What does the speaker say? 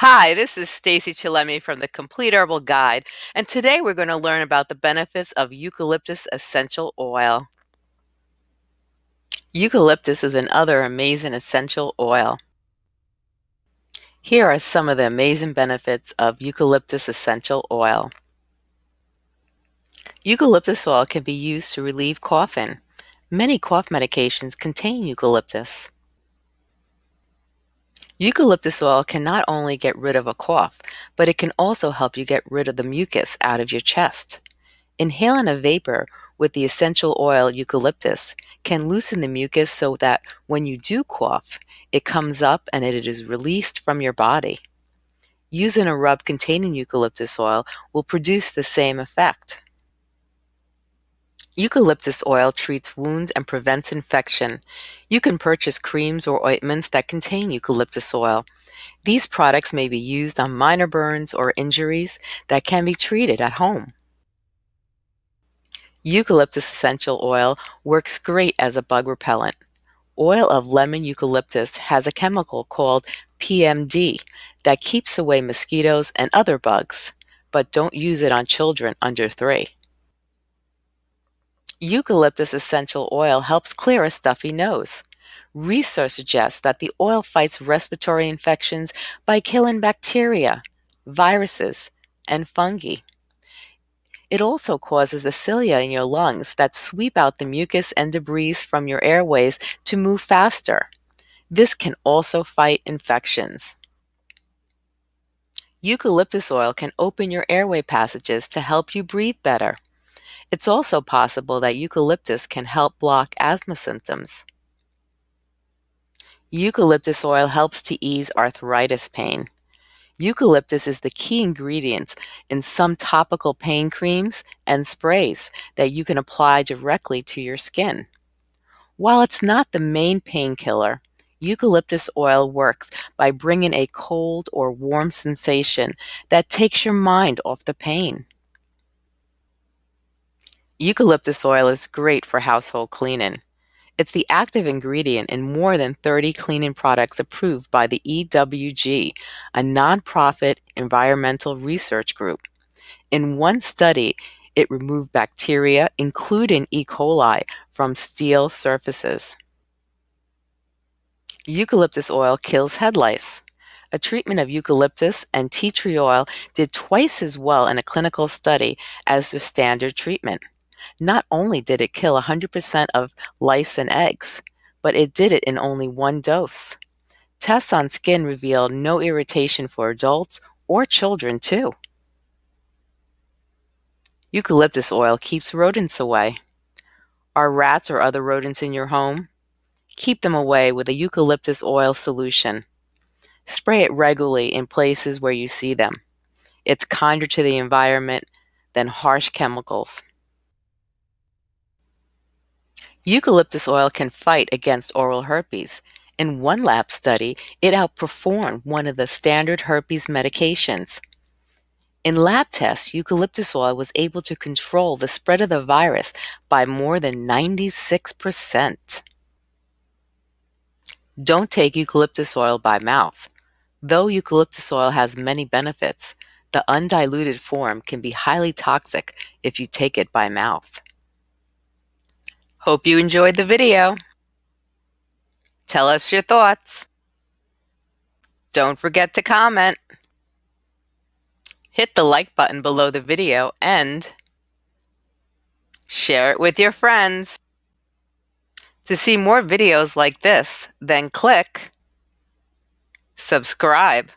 Hi, this is Stacey Chillemi from the Complete Herbal Guide, and today we're going to learn about the benefits of eucalyptus essential oil. Eucalyptus is another amazing essential oil. Here are some of the amazing benefits of eucalyptus essential oil. Eucalyptus oil can be used to relieve coughing. Many cough medications contain eucalyptus. Eucalyptus oil can not only get rid of a cough, but it can also help you get rid of the mucus out of your chest. Inhaling a vapor with the essential oil eucalyptus can loosen the mucus so that when you do cough, it comes up and it is released from your body. Using a rub containing eucalyptus oil will produce the same effect. Eucalyptus oil treats wounds and prevents infection. You can purchase creams or ointments that contain eucalyptus oil. These products may be used on minor burns or injuries that can be treated at home. Eucalyptus essential oil works great as a bug repellent. Oil of lemon eucalyptus has a chemical called PMD that keeps away mosquitoes and other bugs, but don't use it on children under three. Eucalyptus essential oil helps clear a stuffy nose. Research suggests that the oil fights respiratory infections by killing bacteria, viruses, and fungi. It also causes the cilia in your lungs that sweep out the mucus and debris from your airways to move faster. This can also fight infections. Eucalyptus oil can open your airway passages to help you breathe better. It's also possible that eucalyptus can help block asthma symptoms. Eucalyptus oil helps to ease arthritis pain. Eucalyptus is the key ingredient in some topical pain creams and sprays that you can apply directly to your skin. While it's not the main painkiller, eucalyptus oil works by bringing a cold or warm sensation that takes your mind off the pain. Eucalyptus oil is great for household cleaning. It's the active ingredient in more than 30 cleaning products approved by the EWG, a nonprofit environmental research group. In one study, it removed bacteria, including E. coli, from steel surfaces. Eucalyptus oil kills head lice. A treatment of eucalyptus and tea tree oil did twice as well in a clinical study as the standard treatment. Not only did it kill 100% of lice and eggs, but it did it in only one dose. Tests on skin revealed no irritation for adults or children, too. Eucalyptus oil keeps rodents away. Are rats or other rodents in your home? Keep them away with a eucalyptus oil solution. Spray it regularly in places where you see them. It's kinder to the environment than harsh chemicals. Eucalyptus oil can fight against oral herpes. In one lab study, it outperformed one of the standard herpes medications. In lab tests, eucalyptus oil was able to control the spread of the virus by more than 96%. Don't take eucalyptus oil by mouth. Though eucalyptus oil has many benefits, the undiluted form can be highly toxic if you take it by mouth. Hope you enjoyed the video. Tell us your thoughts. Don't forget to comment. Hit the like button below the video and share it with your friends. To see more videos like this, then click subscribe.